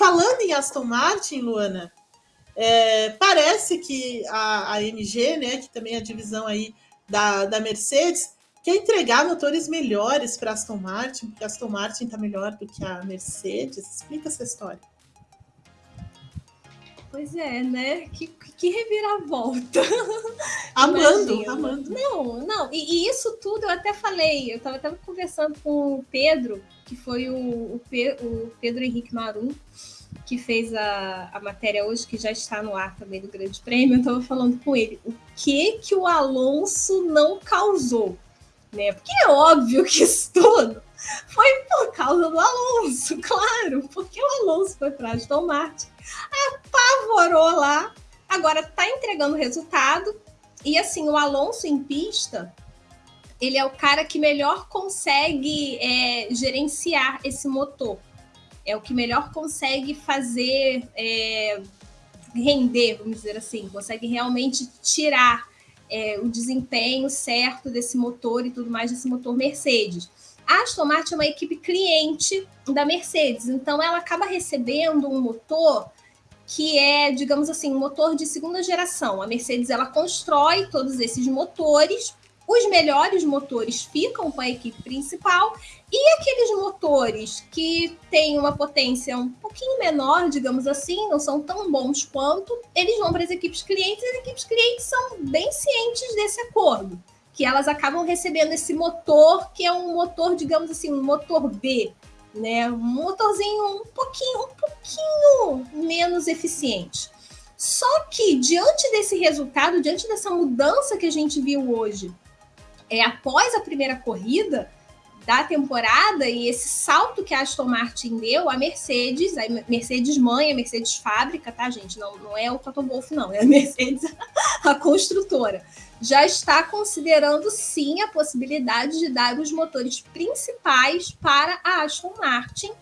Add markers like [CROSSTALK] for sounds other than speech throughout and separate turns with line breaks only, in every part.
falando em Aston Martin, Luana, é, parece que a, a MG, né, que também é a divisão aí da, da Mercedes, quer entregar motores melhores para Aston Martin, porque a Aston Martin está melhor do que a Mercedes. Explica essa história.
Pois é, né? Que, que reviravolta. [LAUGHS]
Amando, Imagina. amando.
Não, não. E, e, isso tudo eu até falei. Eu estava até conversando com o Pedro, que foi o, o, o Pedro Henrique Marum, que fez a, a matéria hoje, que já está no ar também do Grande Prêmio. Eu estava falando com ele. O que que o Alonso não causou? Né? Porque é óbvio que isso tudo foi por causa do Alonso, [LAUGHS] claro, porque o Alonso foi para Aston Martin, apavorou lá, agora está entregando resultado. E assim, o Alonso em pista, ele é o cara que melhor consegue é, gerenciar esse motor. É o que melhor consegue fazer é, render, vamos dizer assim, consegue realmente tirar é, o desempenho certo desse motor e tudo mais desse motor Mercedes. A Aston Martin é uma equipe cliente da Mercedes, então ela acaba recebendo um motor que é, digamos assim, um motor de segunda geração. A Mercedes ela constrói todos esses motores, os melhores motores ficam com a equipe principal e aqueles motores que têm uma potência um pouquinho menor, digamos assim, não são tão bons quanto, eles vão para as equipes clientes e as equipes clientes são bem cientes desse acordo que elas acabam recebendo esse motor, que é um motor, digamos assim, um motor B, né? Um motorzinho um pouquinho, um pouquinho menos eficiente. Só que diante desse resultado, diante dessa mudança que a gente viu hoje, é após a primeira corrida da temporada e esse salto que a Aston Martin deu, a Mercedes, a Mercedes mãe, a Mercedes fábrica, tá, gente? Não, não é o Toto Wolff, não, é a [LAUGHS] Mercedes, a construtora já está considerando sim a possibilidade de dar os motores principais para a Aston Martin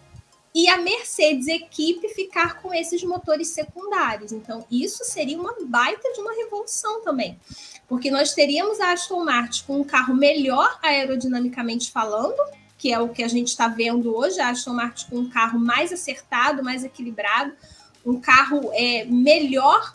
e a Mercedes equipe ficar com esses motores secundários. Então, isso seria uma baita de uma revolução também, porque nós teríamos a Aston Martin com um carro melhor aerodinamicamente falando, que é o que a gente está vendo hoje, a Aston Martin com um carro mais acertado, mais equilibrado, um carro é, melhor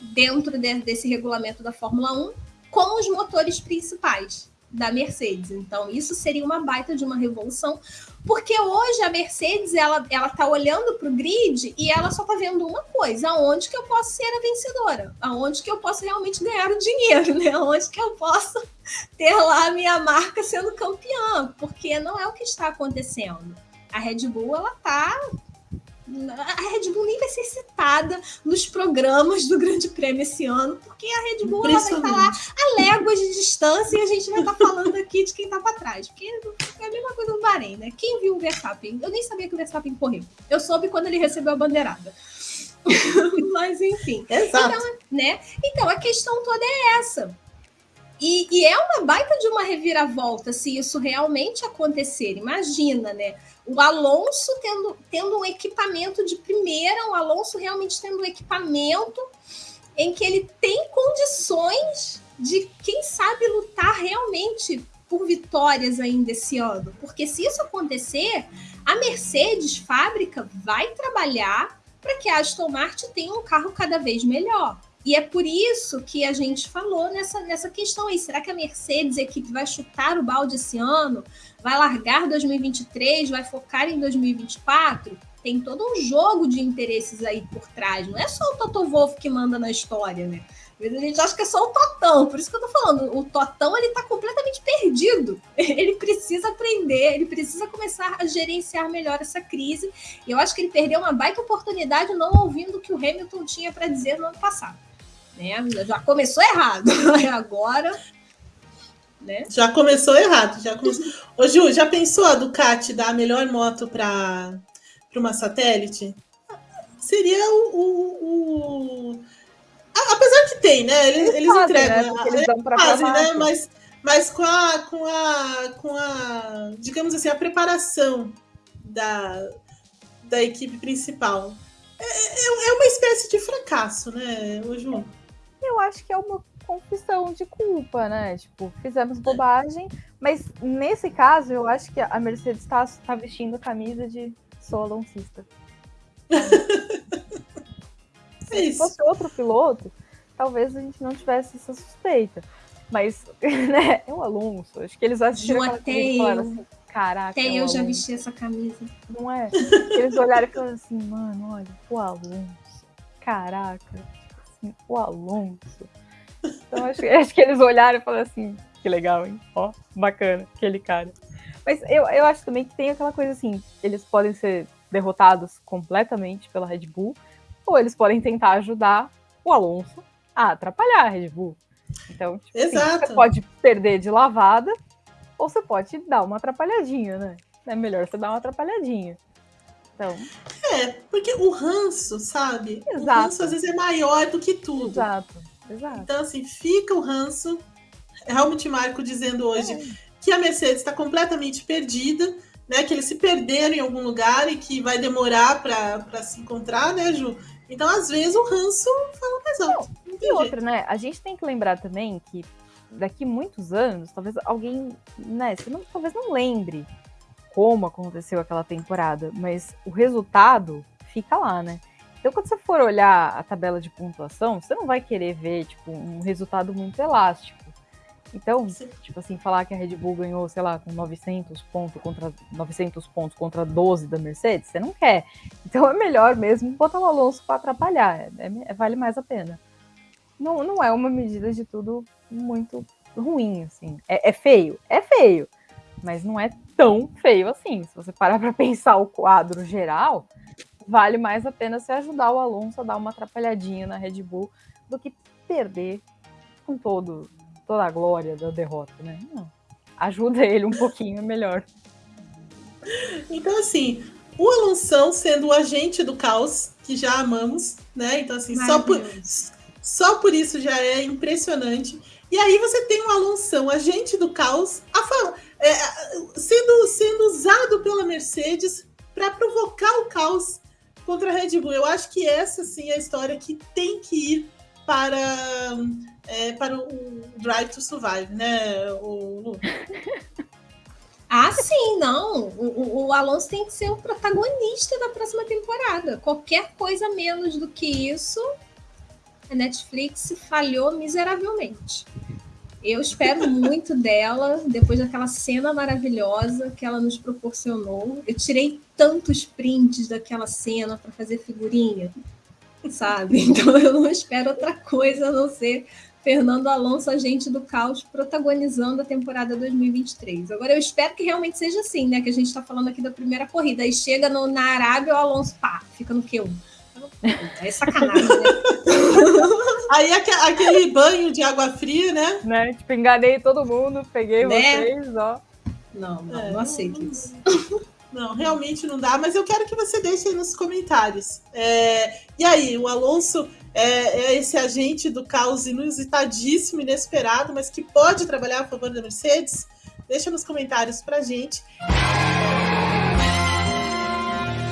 dentro de, desse regulamento da Fórmula 1 com os motores principais da Mercedes. Então, isso seria uma baita de uma revolução, porque hoje a Mercedes ela ela está olhando para o grid e ela só está vendo uma coisa: aonde que eu posso ser a vencedora, aonde que eu posso realmente ganhar o dinheiro, né? Aonde que eu posso ter lá a minha marca sendo campeã, porque não é o que está acontecendo. A Red Bull ela está a Red Bull nem vai ser citada nos programas do Grande Prêmio esse ano, porque a Red Bull ela vai estar lá a léguas de distância e a gente vai estar falando aqui de quem está para trás. Porque é a mesma coisa no Bahrein, né? Quem viu o Verstappen? Eu nem sabia que o Verstappen correu. Eu soube quando ele recebeu a bandeirada. [LAUGHS] Mas enfim.
Exato.
Então, né? então a questão toda é essa. E, e, é uma baita de uma reviravolta se isso realmente acontecer. Imagina, né? O Alonso tendo, tendo um equipamento de primeira, o Alonso realmente tendo um equipamento em que ele tem condições de, quem sabe, lutar realmente por vitórias ainda esse ano. Porque se isso acontecer, a Mercedes fábrica vai trabalhar para que a Aston Martin tenha um carro cada vez melhor. E é por isso que a gente falou nessa, nessa questão aí. Será que a Mercedes, a equipe, vai chutar o balde esse ano? Vai largar 2023? Vai focar em 2024? Tem todo um jogo de interesses aí por trás. Não é só o Toto Wolff que manda na história, né? A gente acha que é só o Totão, por isso que eu tô falando. O Totão, ele tá completamente perdido. [LAUGHS] Ele precisa aprender, ele precisa começar a gerenciar melhor essa crise. E eu acho que ele perdeu uma baita oportunidade não ouvindo o que o Hamilton tinha para dizer no ano passado né? Já começou errado. [LAUGHS] Agora. Né?
Já começou errado. Já começou... Ô, Ju, já pensou a Ducati dar a melhor moto para uma satélite? Seria o, o, o... Apesar que tem, né? Eles, eles entregam. Né? Eles dão fazem, né? Mas, mas com a, com a, com a, digamos assim, a preparação da, da equipe principal. É, é, é uma espécie de fracasso, né, Ju?
Eu acho que é uma confissão de culpa, né? Tipo, fizemos bobagem, mas nesse caso eu acho que a Mercedes está tá vestindo a camisa de sou aloncista. [LAUGHS]
É
Se fosse outro piloto, talvez a gente não tivesse essa suspeita. Mas, [LAUGHS] né, é o Alonso. Acho que eles assistiram
Ju,
aquela e falaram assim, caraca,
Até
é
eu já vesti essa camisa.
Não é? Eles olharam e falaram assim, mano, olha, o Alonso. Caraca, assim, o Alonso. Então acho, [LAUGHS] acho que eles olharam e falaram assim, que legal, hein? Ó, bacana, aquele cara. Mas eu, eu acho também que tem aquela coisa assim, eles podem ser derrotados completamente pela Red Bull, ou eles podem tentar ajudar o Alonso a atrapalhar a Red Bull. Então, tipo, assim,
Exato.
você pode perder de lavada, ou você pode dar uma atrapalhadinha, né? É melhor você dar uma atrapalhadinha. Então,
É, porque o ranço, sabe? O
Exato.
ranço às vezes é maior do que tudo.
exato, exato.
Então, assim, fica o ranço. Helmut Marko dizendo hoje
É.
que a Mercedes está completamente perdida, né? Que eles se perderam em algum lugar e que vai demorar para se encontrar, né, Ju? Então, às vezes, o ranço fala mais alto. Não
E outra, né? A gente tem que lembrar também que daqui muitos anos, talvez alguém, né? Você não, talvez não lembre como aconteceu aquela temporada, mas o resultado fica lá, né? Então, quando você for olhar a tabela de pontuação, você não vai querer ver, tipo, um resultado muito elástico. Então,
Sim.
tipo assim, falar que a Red Bull ganhou, sei lá, com 900 pontos contra 900 pontos contra 12 da Mercedes, você não quer. Então é melhor mesmo botar o Alonso para atrapalhar, é- é- vale mais a pena. Não, não é uma medida de tudo muito ruim, assim. É, é feio, é feio, mas não é tão feio assim. Se você parar para [LAUGHS] pensar o quadro geral, vale mais a pena você ajudar o Alonso a dar uma atrapalhadinha na Red Bull do que perder com todo toda a glória da derrota, né? Não. Ajuda [LAUGHS] ele um pouquinho, é melhor.
Então, assim, o Alonso sendo o agente do caos, que já amamos, né? Então, assim, só por, só por isso já é impressionante. E aí você tem um Alonso, agente do caos, a fa- é, sendo, sendo usado pela Mercedes para provocar o caos contra a Red Bull. Eu acho que essa sim é a história que tem que ir para, é, para o Drive to Survive, né, o? [LAUGHS]
Ah, sim, não. O- o Alonso tem que ser o protagonista da próxima temporada. Qualquer coisa menos do que isso, a Netflix falhou miseravelmente. Eu espero muito dela, depois daquela cena maravilhosa que ela nos proporcionou. Eu tirei tantos prints daquela cena para fazer figurinha, sabe? [LAUGHS] Então eu não espero outra coisa a não ser Fernando Alonso, agente do caos, protagonizando a temporada 2023. Agora eu espero que realmente seja assim, né? Que a gente está falando aqui da primeira corrida. Aí chega no- na Arábia, o Alonso, pá, fica no Q1. É sacanagem, né? [LAUGHS]
Aí aque- aquele banho de água fria, né?
Né? Tipo, enganei todo mundo, peguei
Né?
vocês, ó.
Não, não,
É,
não aceito isso. [LAUGHS]
Não, realmente não dá, mas eu quero que você deixe aí nos comentários. É, e aí, o Alonso é, é esse agente do caos inusitadíssimo, inesperado, mas que pode trabalhar a favor da Mercedes? Deixa nos comentários pra gente.